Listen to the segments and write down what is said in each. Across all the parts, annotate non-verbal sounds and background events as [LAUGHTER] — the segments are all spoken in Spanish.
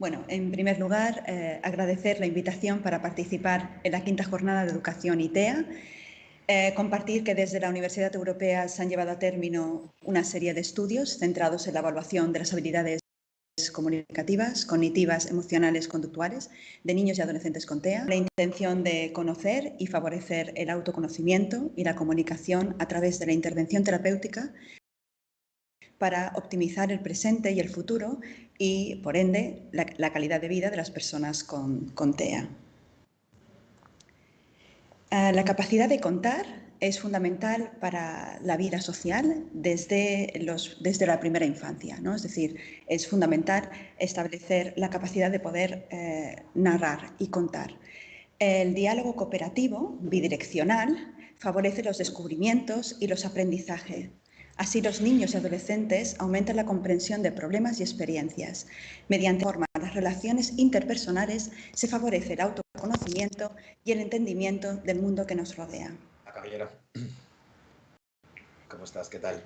Bueno, en primer lugar, eh, agradecer la invitación para participar en la quinta jornada de educación ITEA. Eh, compartir que desde la Universidad Europea se han llevado a término una serie de estudios centrados en la evaluación de las habilidades comunicativas, cognitivas, emocionales, conductuales de niños y adolescentes con TEA, la intención de conocer y favorecer el autoconocimiento y la comunicación a través de la intervención terapéutica para optimizar el presente y el futuro y, por ende, la, calidad de vida de las personas con, TEA. Eh, la capacidad de contar es fundamental para la vida social desde la primera infancia. ¿no? Es decir, es fundamental establecer la capacidad de poder eh, narrar y contar. El diálogo cooperativo, bidireccional, favorece los descubrimientos y los aprendizajes Así los niños y adolescentes aumentan la comprensión de problemas y experiencias. Mediante las relaciones interpersonales se favorece el autoconocimiento y el entendimiento del mundo que nos rodea. A caballero. ¿Cómo estás? ¿Qué tal?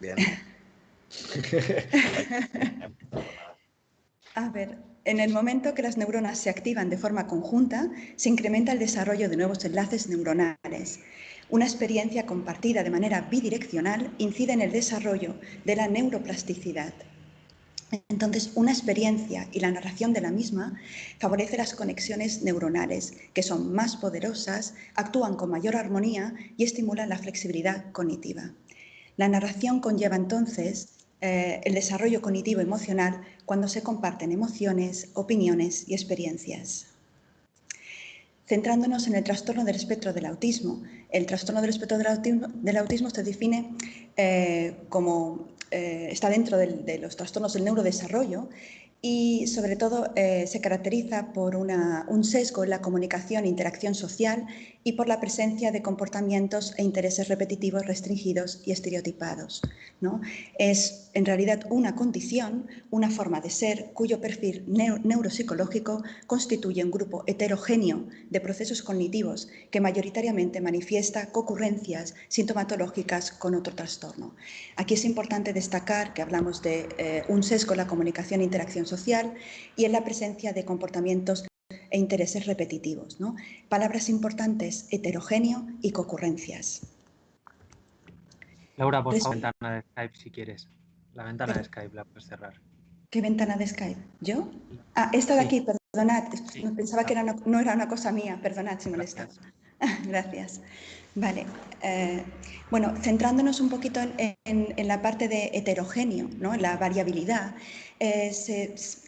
Bien. [LAUGHS] A ver, en el momento que las neuronas se activan de forma conjunta, se incrementa el desarrollo de nuevos enlaces neuronales. Una experiencia compartida de manera bidireccional incide en el desarrollo de la neuroplasticidad. Entonces, una experiencia y la narración de la misma favorece las conexiones neuronales, que son más poderosas, actúan con mayor armonía y estimulan la flexibilidad cognitiva. La narración conlleva entonces eh, el desarrollo cognitivo emocional cuando se comparten emociones, opiniones y experiencias. Centrándonos en el trastorno del espectro del autismo, el trastorno del espectro del autismo, se define eh, como eh, está dentro de los trastornos del neurodesarrollo y sobre todo eh, se caracteriza por un sesgo en la comunicación e interacción social y por la presencia de comportamientos e intereses repetitivos restringidos y estereotipados. ¿no? Es en realidad una condición, una forma de ser cuyo perfil neuropsicológico constituye un grupo heterogéneo de procesos cognitivos que mayoritariamente manifiesta concurrencias sintomatológicas con otro trastorno. Aquí es importante destacar que hablamos de eh, un sesgo en la comunicación e interacción social y en la presencia de comportamientos e intereses repetitivos. ¿no? Palabras importantes, heterogéneo y concurrencias. Laura, por favor, ventana de Skype si quieres. La ventana de Skype la puedes cerrar. ¿Qué ventana de Skype? ¿Yo? Ah, esta de aquí, perdonad. Pensaba que no era una cosa mía. Perdonad si molesta. [LAUGHS] Gracias. Vale. Eh, bueno, centrándonos un poquito en, la parte de heterogéneo, ¿no? la variabilidad, eh,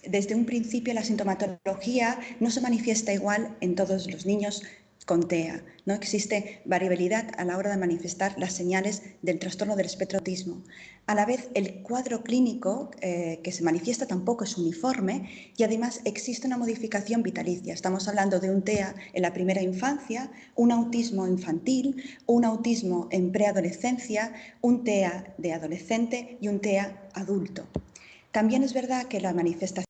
desde un principio la sintomatología no se manifiesta igual en todos los niños con TEA. No existe variabilidad a la hora de manifestar las señales del trastorno del espectro autismo. A la vez, el cuadro clínico eh, que se manifiesta tampoco es uniforme y además existe una modificación vitalicia. Estamos hablando de un TEA en la primera infancia, un autismo infantil, un autismo en preadolescencia, un TEA de adolescente y un TEA adulto. También es verdad que la manifestación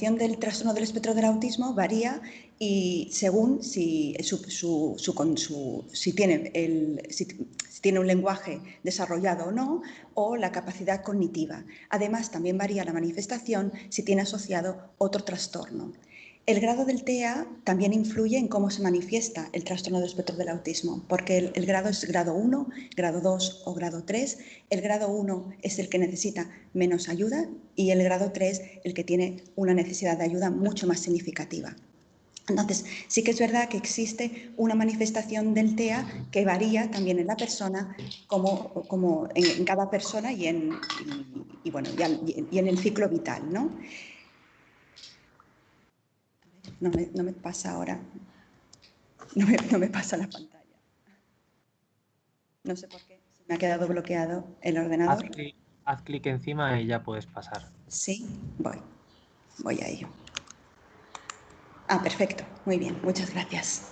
del trastorno del espectro del autismo varía y según el, si, tiene un lenguaje desarrollado o no, o la capacidad cognitiva. Además, también varía la manifestación si tiene asociado otro trastorno. El grado del TEA también influye en cómo se manifiesta el trastorno del espectro del autismo, porque el, grado es grado 1, grado 2 o grado 3. El grado 1 es el que necesita menos ayuda y el grado 3 el que tiene una necesidad de ayuda mucho más significativa. Entonces, sí que es verdad que existe una manifestación del TEA que varía también en la persona, como, como en, cada persona y en, y, bueno, y, en el ciclo vital. ¿no? No me, pasa ahora. No me, pasa la pantalla. No sé por qué. Se me ha quedado bloqueado el ordenador. Haz clic encima y ya puedes pasar. Sí, voy. Voy a ello. Ah, perfecto. Muy bien. Muchas gracias.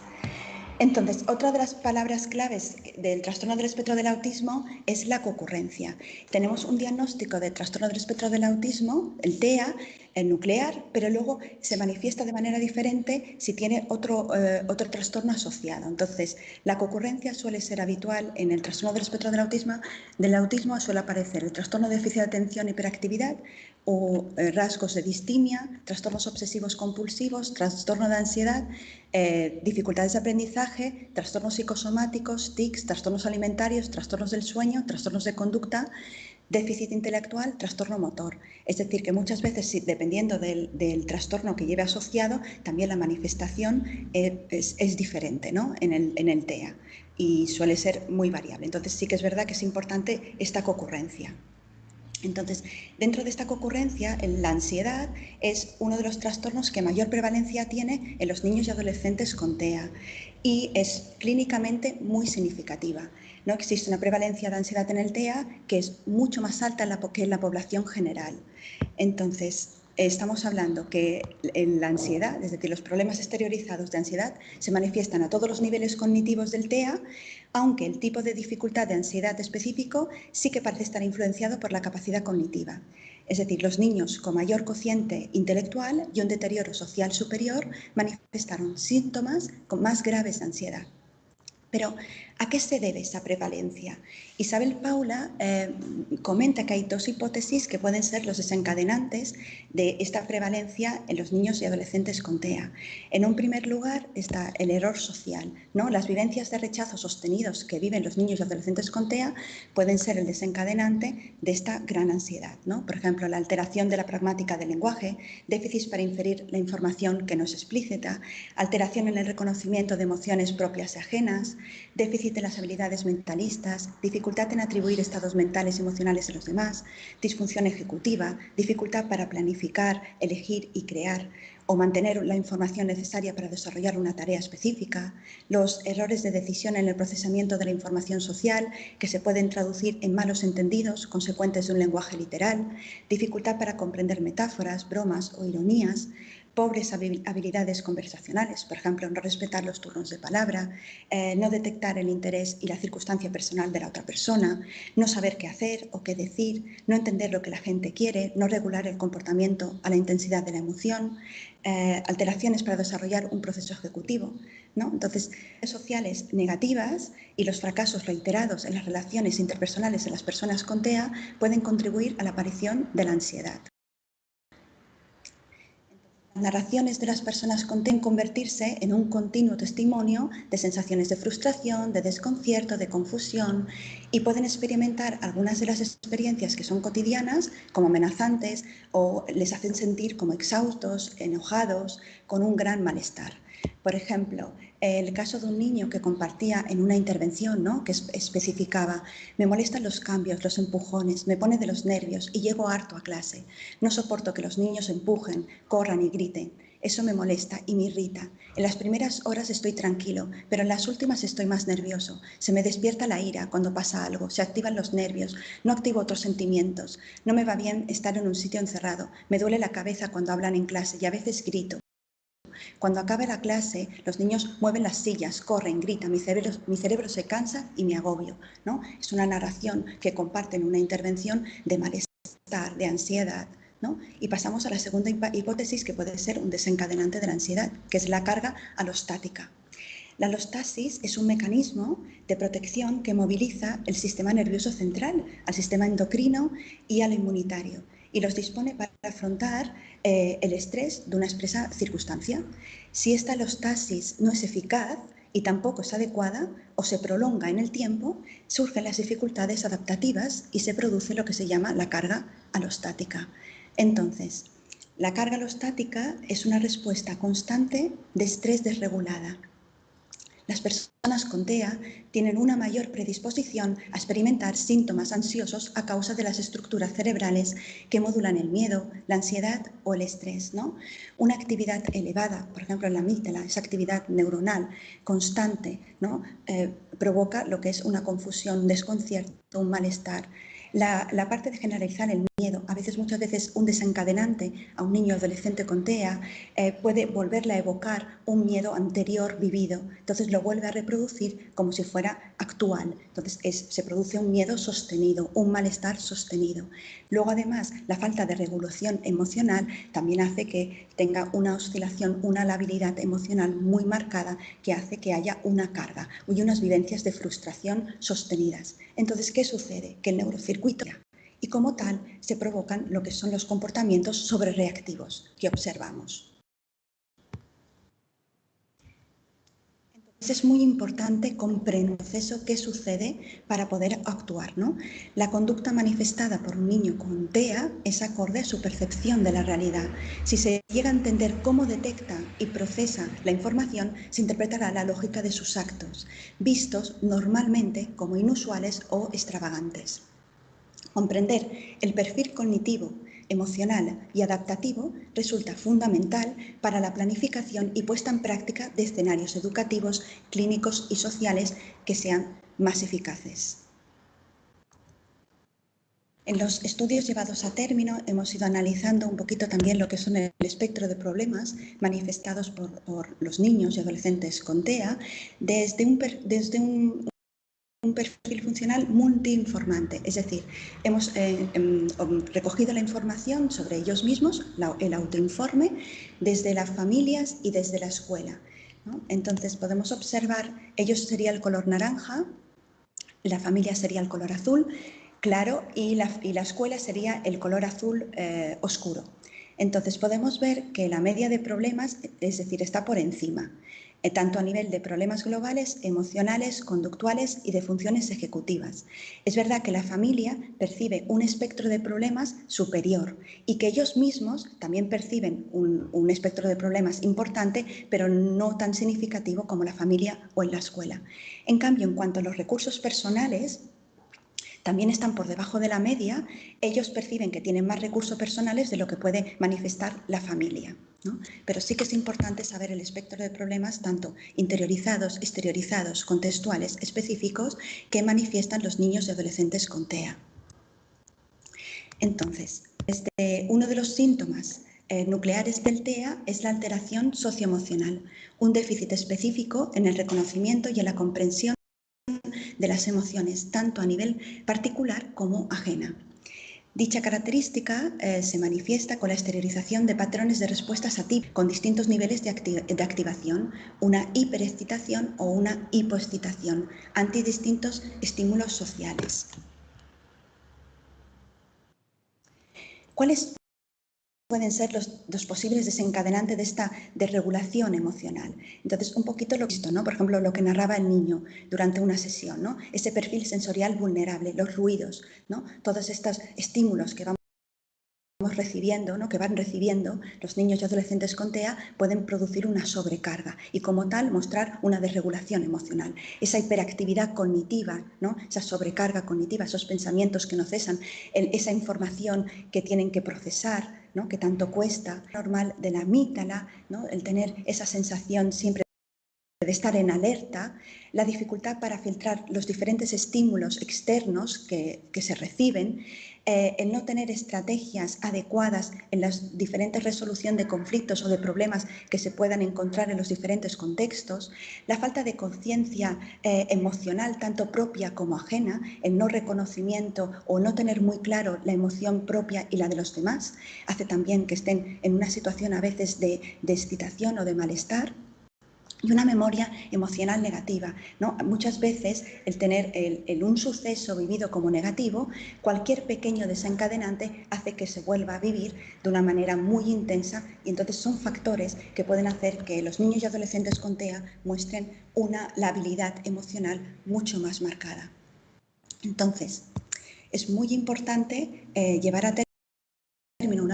Entonces, otra de las palabras claves del trastorno del espectro del autismo es la concurrencia. Tenemos un diagnóstico de trastorno del espectro del autismo, el TEA, el nuclear, pero luego se manifiesta de manera diferente si tiene otro, eh, otro trastorno asociado. Entonces, la concurrencia suele ser habitual en el trastorno del espectro del autismo. Del autismo suele aparecer el trastorno de déficit de atención hiperactividad o eh, rasgos de distimia, trastornos obsesivos compulsivos, trastorno de ansiedad, eh, dificultades de aprendizaje, trastornos psicosomáticos, tics, trastornos alimentarios, trastornos del sueño, trastornos de conducta déficit intelectual, trastorno motor. Es decir, que muchas veces, dependiendo del, trastorno que lleve asociado, también la manifestación eh, es, diferente ¿no? en, el, en el TEA y suele ser muy variable. Entonces sí que es verdad que es importante esta concurrencia. Entonces, dentro de esta concurrencia, la ansiedad es uno de los trastornos que mayor prevalencia tiene en los niños y adolescentes con TEA y es clínicamente muy significativa. ¿No? Existe una prevalencia de ansiedad en el TEA que es mucho más alta que en la población general. Entonces, estamos hablando que la ansiedad, es decir, los problemas exteriorizados de ansiedad, se manifiestan a todos los niveles cognitivos del TEA, aunque el tipo de dificultad de ansiedad específico sí que parece estar influenciado por la capacidad cognitiva. Es decir, los niños con mayor cociente intelectual y un deterioro social superior manifestaron síntomas con más graves ansiedad. Pero, ¿a qué se debe esa prevalencia? Isabel Paula eh, comenta que hay dos hipótesis que pueden ser los desencadenantes de esta prevalencia en los niños y adolescentes con TEA. En un primer lugar está el error social. ¿no? Las vivencias de rechazo sostenidos que viven los niños y adolescentes con TEA pueden ser el desencadenante de esta gran ansiedad. ¿no? Por ejemplo, la alteración de la pragmática del lenguaje, déficits para inferir la información que no es explícita, alteración en el reconocimiento de emociones propias y ajenas, déficit de las habilidades mentalistas, dificultad en atribuir estados mentales y emocionales a los demás, disfunción ejecutiva, dificultad para planificar, elegir y crear o mantener la información necesaria para desarrollar una tarea específica, los errores de decisión en el procesamiento de la información social que se pueden traducir en malos entendidos consecuentes de un lenguaje literal, dificultad para comprender metáforas, bromas o ironías, pobres habilidades conversacionales, por ejemplo, no respetar los turnos de palabra, eh, no detectar el interés y la circunstancia personal de la otra persona, no saber qué hacer o qué decir, no entender lo que la gente quiere, no regular el comportamiento a la intensidad de la emoción, eh, alteraciones para desarrollar un proceso ejecutivo. ¿no? Entonces, sociales negativas y los fracasos reiterados en las relaciones interpersonales de las personas con TEA pueden contribuir a la aparición de la ansiedad. Narraciones de las personas conten convertirse en un continuo testimonio de sensaciones de frustración, de desconcierto, de confusión y pueden experimentar algunas de las experiencias que son cotidianas como amenazantes o les hacen sentir como exhaustos, enojados, con un gran malestar. Por ejemplo, el caso de un niño que compartía en una intervención ¿no? que especificaba, me molestan los cambios, los empujones, me pone de los nervios y llego harto a clase. No soporto que los niños empujen, corran y griten. Eso me molesta y me irrita. En las primeras horas estoy tranquilo, pero en las últimas estoy más nervioso. Se me despierta la ira cuando pasa algo, se activan los nervios, no activo otros sentimientos. No me va bien estar en un sitio encerrado, me duele la cabeza cuando hablan en clase y a veces grito. Cuando acabe la clase, los niños mueven las sillas, corren, gritan, mi cerebro, mi cerebro se cansa y me agobio. ¿no? Es una narración que comparten una intervención de malestar, de ansiedad. ¿no? Y pasamos a la segunda hipótesis que puede ser un desencadenante de la ansiedad, que es la carga alostática. La alostasis es un mecanismo de protección que moviliza el sistema nervioso central, al sistema endocrino y al inmunitario y los dispone para afrontar eh, el estrés de una expresa circunstancia. Si esta alostasis no es eficaz y tampoco es adecuada o se prolonga en el tiempo, surgen las dificultades adaptativas y se produce lo que se llama la carga alostática. Entonces, la carga alostática es una respuesta constante de estrés desregulada las personas con TEA tienen una mayor predisposición a experimentar síntomas ansiosos a causa de las estructuras cerebrales que modulan el miedo, la ansiedad o el estrés. ¿no? Una actividad elevada, por ejemplo en la amígdala, esa actividad neuronal constante. Eh, provoca lo que es una confusión, un desconcierto, un malestar. La, parte de generalizar el miedo, a veces, muchas veces, un desencadenante a un niño adolescente con TEA eh, puede volverle a evocar un miedo anterior vivido. Entonces lo vuelve a reproducir como si fuera actual. Entonces se produce un miedo sostenido, un malestar sostenido. Luego, además, la falta de regulación emocional también hace que tenga una oscilación, una labilidad emocional muy marcada que hace que haya una carga y unas vivencias de frustración sostenidas. Entonces, ¿qué sucede? Que el neurocircuito y como tal se provocan lo que son los comportamientos sobrereactivos que observamos. Es muy importante comprender que sucede para poder actuar. ¿no? La conducta manifestada por un niño con TEA es acorde a su percepción de la realidad. Si se llega a entender cómo detecta y procesa la información, se interpretará la lógica de sus actos, vistos normalmente como inusuales o extravagantes. Comprender el perfil cognitivo emocional y adaptativo resulta fundamental para la planificación y puesta en práctica de escenarios educativos, clínicos y sociales que sean más eficaces. En los estudios llevados a término hemos ido analizando un poquito también lo que son el espectro de problemas manifestados por, los niños y adolescentes con TEA desde un, desde un, un perfil funcional multiinformante, es decir, hemos eh, em, recogido la información sobre ellos mismos, el autoinforme, desde las familias y desde la escuela. Entonces podemos observar, ellos sería el color naranja, la familia sería el color azul, claro, y la, escuela sería el color azul eh, oscuro. Entonces podemos ver que la media de problemas, es decir, está por encima. Eh, tanto a nivel de problemas globales, emocionales, conductuales y de funciones ejecutivas. Es verdad que la familia percibe un espectro de problemas superior y que ellos mismos también perciben un, un espectro de problemas importante, pero no tan significativo como la familia o en la escuela. En cambio, en cuanto a los recursos personales, también están por debajo de la media, ellos perciben que tienen más recursos personales de lo que puede manifestar la familia. Pero sí que es importante saber el espectro de problemas, tanto interiorizados, exteriorizados, contextuales, específicos, que manifiestan los niños y adolescentes con TEA. Entonces, este, uno de los síntomas eh, nucleares del TEA es la alteración socioemocional, un déficit específico en el reconocimiento y en la comprensión de las emociones, tanto a nivel particular como ajena. Dicha característica eh, se manifiesta con la exteriorización de patrones de respuestas a ti con distintos niveles de, activación, una hiperexcitación o una hipoexcitación, ante distintos estímulos sociales. ¿Cuáles pueden ser los, posibles desencadenantes de esta desregulación emocional. Entonces, un poquito lo visto, ¿no? Por ejemplo, lo que narraba el niño durante una sesión, ¿no? Ese perfil sensorial vulnerable, los ruidos, ¿no? Todos estos estímulos que vamos recibiendo, ¿no? que van recibiendo los niños y adolescentes con TEA pueden producir una sobrecarga y como tal mostrar una desregulación emocional. Esa hiperactividad cognitiva, ¿no? esa sobrecarga cognitiva, esos pensamientos que no cesan, esa información que tienen que procesar, ¿no? que tanto cuesta, normal de la amígdala, el tener esa sensación siempre de estar en alerta, la dificultad para filtrar los diferentes estímulos externos que, que se reciben, eh, el no tener estrategias adecuadas en la diferente resolución de conflictos o de problemas que se puedan encontrar en los diferentes contextos, la falta de conciencia eh, emocional, tanto propia como ajena, el no reconocimiento o no tener muy claro la emoción propia y la de los demás, hace también que estén en una situación a veces de excitación o de malestar y una memoria emocional negativa. ¿no? Muchas veces el tener el, un suceso vivido como negativo, cualquier pequeño desencadenante hace que se vuelva a vivir de una manera muy intensa y entonces son factores que pueden hacer que los niños y adolescentes con TEA muestren una labilidad emocional mucho más marcada. Entonces, es muy importante eh, llevar a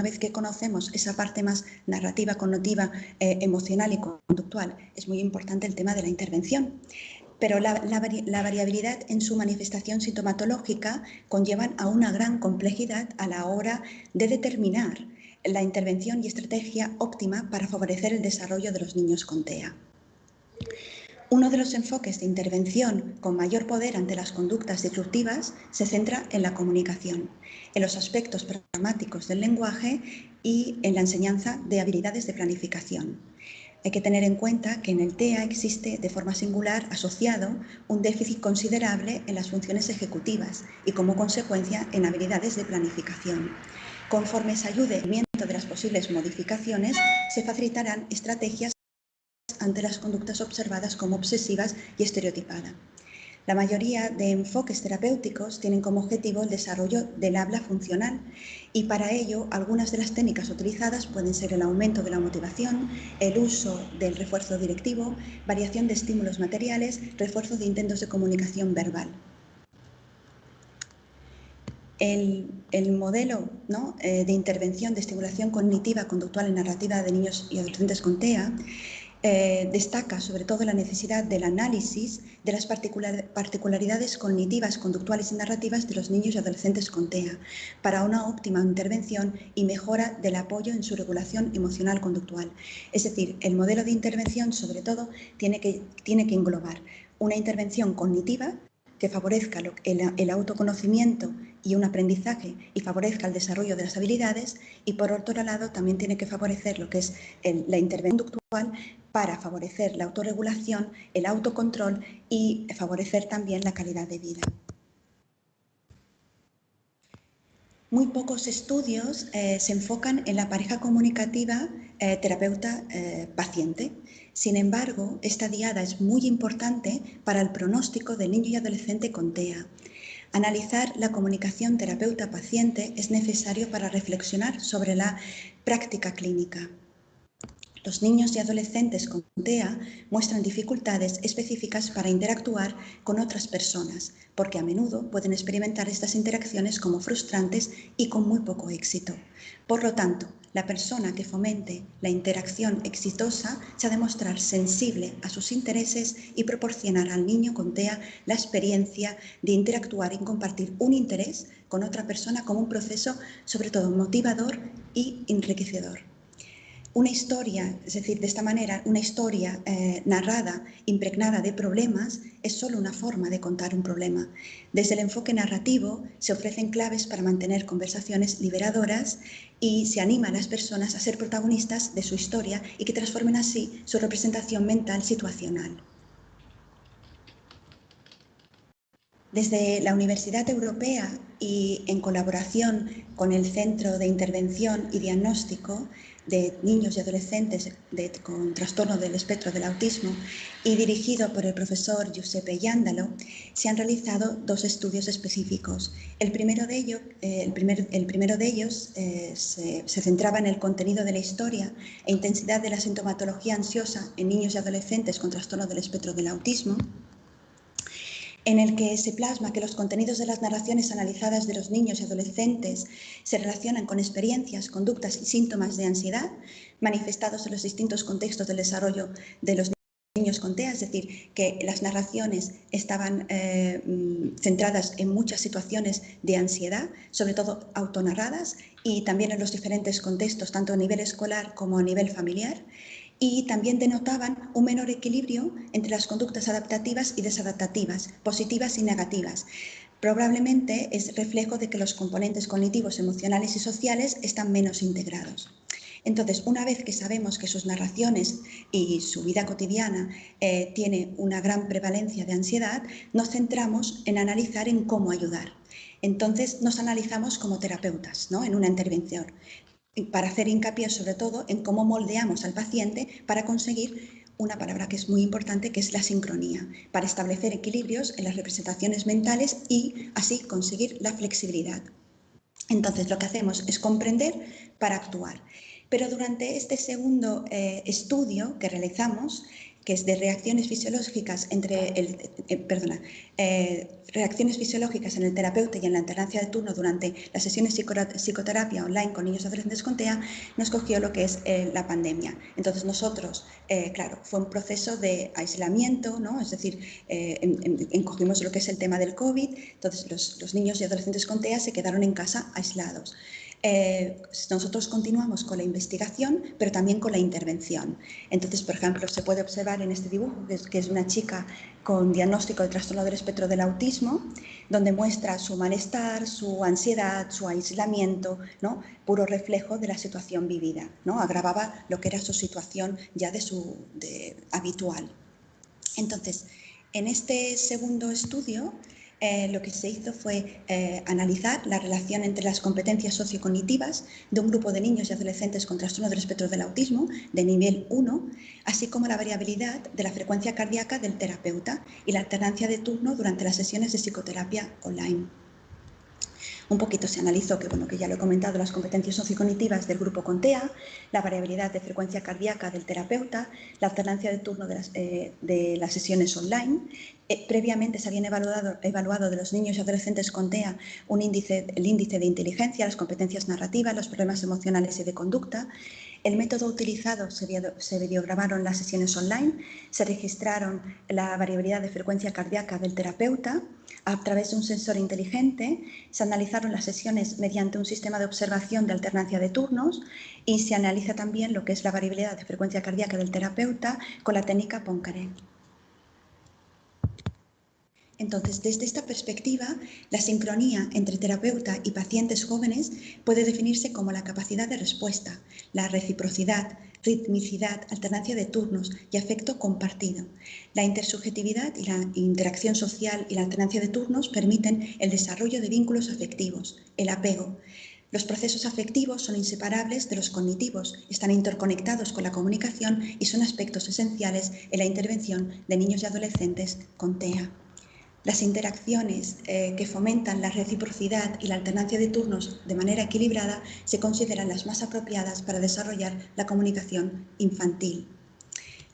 vez que conocemos esa parte más narrativa, connotiva, eh, emocional y conductual, es muy importante el tema de la intervención. Pero la, variabilidad en su manifestación sintomatológica conllevan a una gran complejidad a la hora de determinar la intervención y estrategia óptima para favorecer el desarrollo de los niños con TEA. Uno de los enfoques de intervención con mayor poder ante las conductas disruptivas se centra en la comunicación, en los aspectos programáticos del lenguaje y en la enseñanza de habilidades de planificación. Hay que tener en cuenta que en el TEA existe de forma singular asociado un déficit considerable en las funciones ejecutivas y como consecuencia en habilidades de planificación. Conforme se ayude al de las posibles modificaciones, se facilitarán estrategias ante las conductas observadas como obsesivas y estereotipadas. La mayoría de enfoques terapéuticos tienen como objetivo el desarrollo del habla funcional y para ello algunas de las técnicas utilizadas pueden ser el aumento de la motivación, el uso del refuerzo directivo, variación de estímulos materiales, refuerzo de intentos de comunicación verbal. El, modelo eh, de intervención de estimulación cognitiva, conductual y narrativa de niños y adolescentes con TEA eh, destaca sobre todo la necesidad del análisis de las particularidades cognitivas, conductuales y narrativas de los niños y adolescentes con TEA para una óptima intervención y mejora del apoyo en su regulación emocional conductual. Es decir, el modelo de intervención sobre todo tiene que, tiene que englobar una intervención cognitiva que favorezca el, autoconocimiento y un aprendizaje y favorezca el desarrollo de las habilidades y por otro lado también tiene que favorecer lo que es la intervención conductual para favorecer la autorregulación, el autocontrol y favorecer también la calidad de vida. Muy pocos estudios eh, se enfocan en la pareja comunicativa eh, terapeuta-paciente. Eh, Sin embargo, esta diada es muy importante para el pronóstico de niño y adolescente con TEA. Analizar la comunicación terapeuta-paciente es necesario para reflexionar sobre la práctica clínica. Los niños y adolescentes con TEA muestran dificultades específicas para interactuar con otras personas, porque a menudo pueden experimentar estas interacciones como frustrantes y con muy poco éxito. Por lo tanto, la persona que fomente la interacción exitosa se ha de mostrar sensible a sus intereses y proporcionar al niño con TEA la experiencia de interactuar y compartir un interés con otra persona como un proceso sobre todo motivador y enriquecedor una historia, es decir, de esta manera, una historia eh, narrada, impregnada de problemas, es solo una forma de contar un problema. Desde el enfoque narrativo se ofrecen claves para mantener conversaciones liberadoras y se anima a las personas a ser protagonistas de su historia y que transformen así su representación mental situacional. Desde la Universidad Europea y en colaboración con el Centro de Intervención y Diagnóstico, de niños y adolescentes con trastorno del espectro del autismo y dirigido por el profesor Giuseppe Yándalo, se han realizado dos estudios específicos. El primero de, ello, eh, el primer, el primero de ellos eh, se, se, centraba en el contenido de la historia e intensidad de la sintomatología ansiosa en niños y adolescentes con trastorno del espectro del autismo en el que se plasma que los contenidos de las narraciones analizadas de los niños y adolescentes se relacionan con experiencias, conductas y síntomas de ansiedad manifestados en los distintos contextos del desarrollo de los niños con TEA, es decir, que las narraciones estaban eh, mm, centradas en muchas situaciones de ansiedad, sobre todo autonarradas, y también en los diferentes contextos, tanto a nivel escolar como a nivel familiar y también denotaban un menor equilibrio entre las conductas adaptativas y desadaptativas, positivas y negativas. Probablemente es reflejo de que los componentes cognitivos, emocionales y sociales están menos integrados. Entonces, una vez que sabemos que sus narraciones y su vida cotidiana eh, tiene una gran prevalencia de ansiedad, nos centramos en analizar en cómo ayudar. Entonces, nos analizamos como terapeutas ¿no? en una intervención para hacer hincapié sobre todo en cómo moldeamos al paciente para conseguir una palabra que es muy importante, que es la sincronía, para establecer equilibrios en las representaciones mentales y así conseguir la flexibilidad. Entonces, lo que hacemos es comprender para actuar. Pero durante este segundo eh, estudio que realizamos, que es de reacciones fisiológicas entre el, eh, perdona, eh, reacciones fisiológicas en el terapeuta y en la alternancia de turno durante las sesiones psicoterapia online con niños y adolescentes con TEA, nos cogió lo que es eh, la pandemia. Entonces nosotros, claro, fue un proceso de aislamiento, ¿no? es decir, encogimos lo que es el tema del COVID, entonces los, los niños y adolescentes con TEA se quedaron en casa aislados. Eh, nosotros continuamos con la investigación, pero también con la intervención. Entonces, por ejemplo, se puede observar en este dibujo, que es, una chica con diagnóstico de trastorno del espectro del autismo, donde muestra su malestar, su ansiedad, su aislamiento, ¿no? puro reflejo de la situación vivida. ¿no? Agravaba lo que era su situación ya de su habitual. Entonces, en este segundo estudio, eh, lo que se hizo fue eh, analizar la relación entre las competencias sociocognitivas de un grupo de niños y adolescentes con trastorno del espectro del autismo de nivel 1, así como la variabilidad de la frecuencia cardíaca del terapeuta y la alternancia de turno durante las sesiones de psicoterapia online. Un poquito se analizó que, bueno, que ya lo he comentado, las competencias sociocognitivas del grupo CONTEA, la variabilidad de frecuencia cardíaca del terapeuta, la alternancia de turno de las, eh, sesiones online. Eh, previamente se habían evaluado, evaluado de los niños y adolescentes con TEA un índice, el índice de inteligencia, las competencias narrativas, los problemas emocionales y de conducta. El método utilizado se, videograbaron las sesiones online, se registraron la variabilidad de frecuencia cardíaca del terapeuta, a través de un sensor inteligente, se analizaron las sesiones mediante un sistema de observación de alternancia de turnos y se analiza también lo que es la variabilidad de frecuencia cardíaca del terapeuta con la técnica Poincaré. Entonces, desde esta perspectiva, la sincronía entre terapeuta y pacientes jóvenes puede definirse como la capacidad de respuesta, la reciprocidad, ritmicidad, alternancia de turnos y afecto compartido. La intersubjetividad y la interacción social y la alternancia de turnos permiten el desarrollo de vínculos afectivos, el apego. Los procesos afectivos son inseparables de los cognitivos, están interconectados con la comunicación y son aspectos esenciales en la intervención de niños y adolescentes con TEA. Las interacciones eh, que fomentan la reciprocidad y la alternancia de turnos de manera equilibrada se consideran las más apropiadas para desarrollar la comunicación infantil.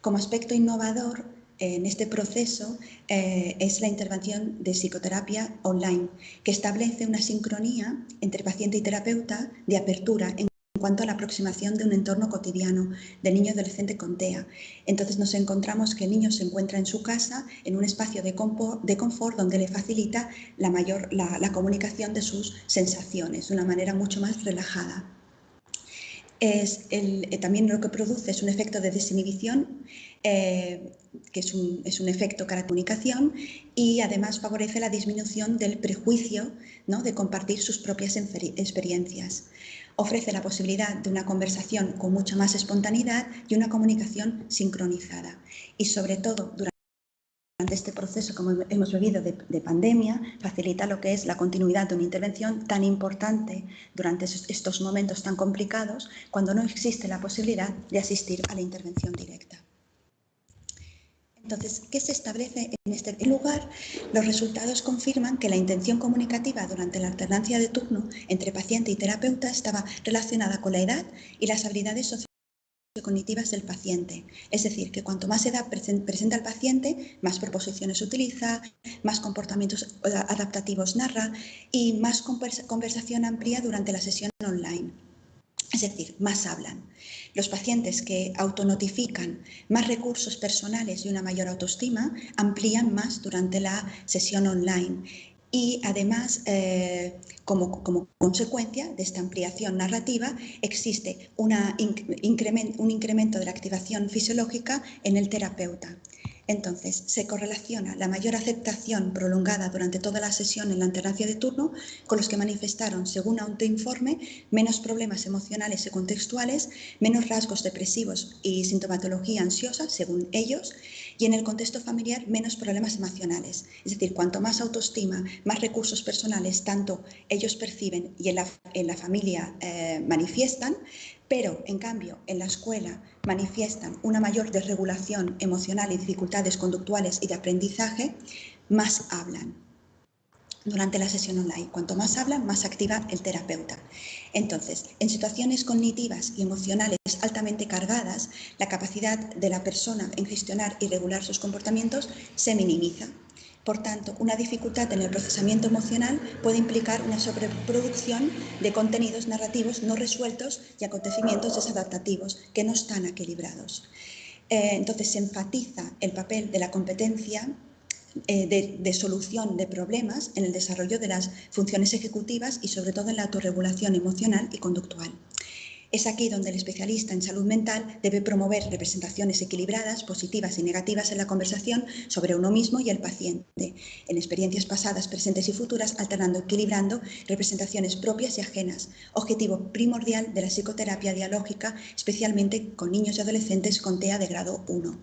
Como aspecto innovador en este proceso eh, es la intervención de psicoterapia online, que establece una sincronía entre paciente y terapeuta de apertura en cuanto a la aproximación de un entorno cotidiano del niño adolescente con TEA. Entonces nos encontramos que el niño se encuentra en su casa, en un espacio de confort, donde le facilita la, mayor, la, comunicación de sus sensaciones de una manera mucho más relajada. Es el, eh, también lo que produce es un efecto de desinhibición, eh, que es un, es un, efecto cara comunicación y además favorece la disminución del prejuicio ¿no? de compartir sus propias experiencias ofrece la posibilidad de una conversación con mucha más espontaneidad y una comunicación sincronizada. Y sobre todo, durante este proceso, como hemos vivido de, pandemia, facilita lo que es la continuidad de una intervención tan importante durante estos momentos tan complicados, cuando no existe la posibilidad de asistir a la intervención directa. Entonces, ¿qué se establece en este lugar? Los resultados confirman que la intención comunicativa durante la alternancia de turno entre paciente y terapeuta estaba relacionada con la edad y las habilidades sociocognitivas del paciente. Es decir, que cuanto más edad presenta el paciente, más proposiciones utiliza, más comportamientos adaptativos narra y más conversación amplía durante la sesión online. Es decir, más hablan. Los pacientes que autonotifican más recursos personales y una mayor autoestima amplían más durante la sesión online y además, eh, como, consecuencia de esta ampliación narrativa, existe un incremento de la activación fisiológica en el terapeuta. Entonces, se correlaciona la mayor aceptación prolongada durante toda la sesión en la alternancia de turno con los que manifestaron, según autoinforme, menos problemas emocionales y contextuales, menos rasgos depresivos y sintomatología ansiosa, según ellos, y en el contexto familiar menos problemas emocionales. Es decir, cuanto más autoestima, más recursos personales, tanto ellos perciben y en la, familia eh, manifiestan, pero en cambio en la escuela manifiestan una mayor desregulación emocional y dificultades conductuales y de aprendizaje, más hablan durante la sesión online. Cuanto más hablan, más activa el terapeuta. Entonces, en situaciones cognitivas y emocionales altamente cargadas, la capacidad de la persona en gestionar y regular sus comportamientos se minimiza. Por tanto, una dificultad en el procesamiento emocional puede implicar una sobreproducción de contenidos narrativos no resueltos y acontecimientos desadaptativos que no están equilibrados. Eh, entonces, se enfatiza el papel de la competencia eh, de, solución de problemas en el desarrollo de las funciones ejecutivas y sobre todo en la autorregulación emocional y conductual. Es aquí donde el especialista en salud mental debe promover representaciones equilibradas, positivas y negativas en la conversación sobre uno mismo y el paciente, en experiencias pasadas, presentes y futuras, alternando, equilibrando representaciones propias y ajenas, objetivo primordial de la psicoterapia dialógica, especialmente con niños y adolescentes con TEA de grado 1.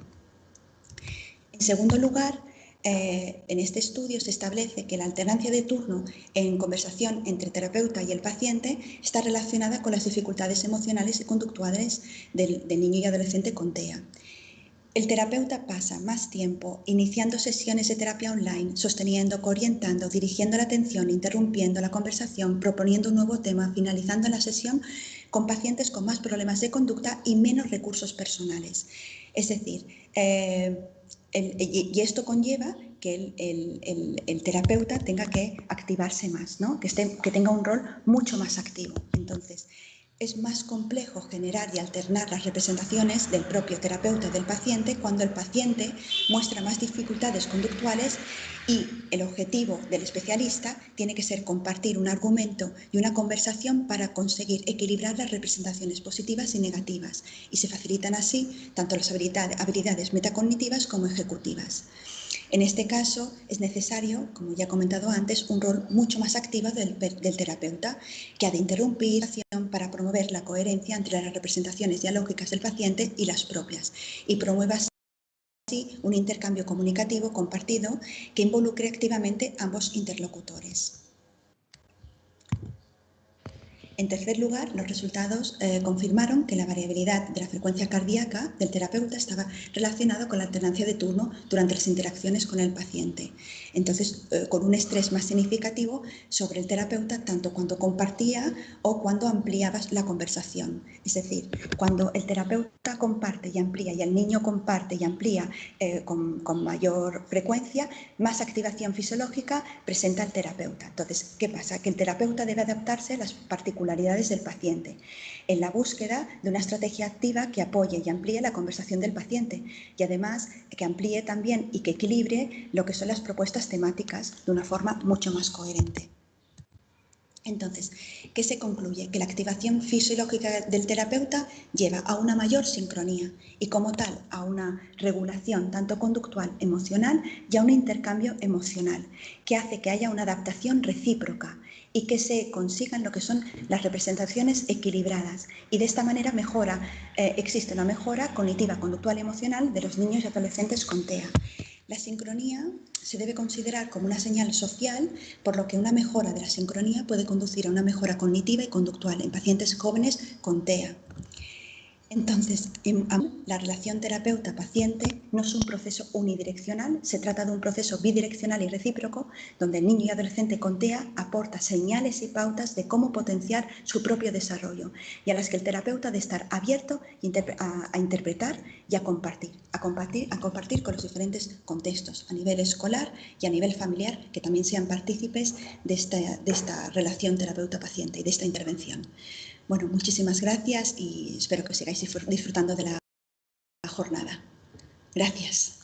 En segundo lugar, eh, en este estudio se establece que la alternancia de turno en conversación entre terapeuta y el paciente está relacionada con las dificultades emocionales y conductuales del, niño y adolescente con TEA. El terapeuta pasa más tiempo iniciando sesiones de terapia online, sosteniendo, orientando, dirigiendo la atención, interrumpiendo la conversación, proponiendo un nuevo tema, finalizando la sesión con pacientes con más problemas de conducta y menos recursos personales. Es decir, eh, y, esto conlleva que el, terapeuta tenga que activarse más, ¿no? que, que tenga un rol mucho más activo. Entonces, es más complejo generar y alternar las representaciones del propio terapeuta del paciente cuando el paciente muestra más dificultades conductuales y el objetivo del especialista tiene que ser compartir un argumento y una conversación para conseguir equilibrar las representaciones positivas y negativas y se facilitan así tanto las habilidades metacognitivas como ejecutivas. En este caso es necesario, como ya he comentado antes, un rol mucho más activo del, terapeuta, que ha de interrumpir para promover la coherencia entre las representaciones dialógicas del paciente y las propias, y promueva así un intercambio comunicativo compartido que involucre activamente ambos interlocutores. En tercer lugar, los resultados eh, confirmaron que la variabilidad de la frecuencia cardíaca del terapeuta estaba relacionada con la alternancia de turno durante las interacciones con el paciente. Entonces, eh, con un estrés más significativo sobre el terapeuta, tanto cuando compartía o cuando ampliaba la conversación. Es decir, cuando el terapeuta comparte y amplía y el niño comparte y amplía eh, con, con mayor frecuencia, más activación fisiológica presenta el terapeuta. Entonces, ¿qué pasa? Que el terapeuta debe adaptarse a las particularidades del paciente, en la búsqueda de una estrategia activa que apoye y amplíe la conversación del paciente y además que amplíe también y que equilibre lo que son las propuestas temáticas de una forma mucho más coherente. Entonces, ¿qué se concluye? Que la activación fisiológica del terapeuta lleva a una mayor sincronía y como tal a una regulación tanto conductual, emocional y a un intercambio emocional, que hace que haya una adaptación recíproca y que se consigan lo que son las representaciones equilibradas. Y de esta manera mejora, eh, existe una mejora cognitiva, conductual y emocional de los niños y adolescentes con TEA. La sincronía se debe considerar como una señal social, por lo que una mejora de la sincronía puede conducir a una mejora cognitiva y conductual en pacientes jóvenes con TEA. Entonces, la relación terapeuta-paciente no es un proceso unidireccional, se trata de un proceso bidireccional y recíproco, donde el niño y adolescente con TEA aporta señales y pautas de cómo potenciar su propio desarrollo y a las que el terapeuta debe estar abierto a, interpretar y a compartir, a compartir, a compartir con los diferentes contextos a nivel escolar y a nivel familiar, que también sean partícipes de esta relación terapeuta-paciente y de esta intervención. Bueno, muchísimas gracias y espero que sigáis disfrutando de la jornada. Gracias.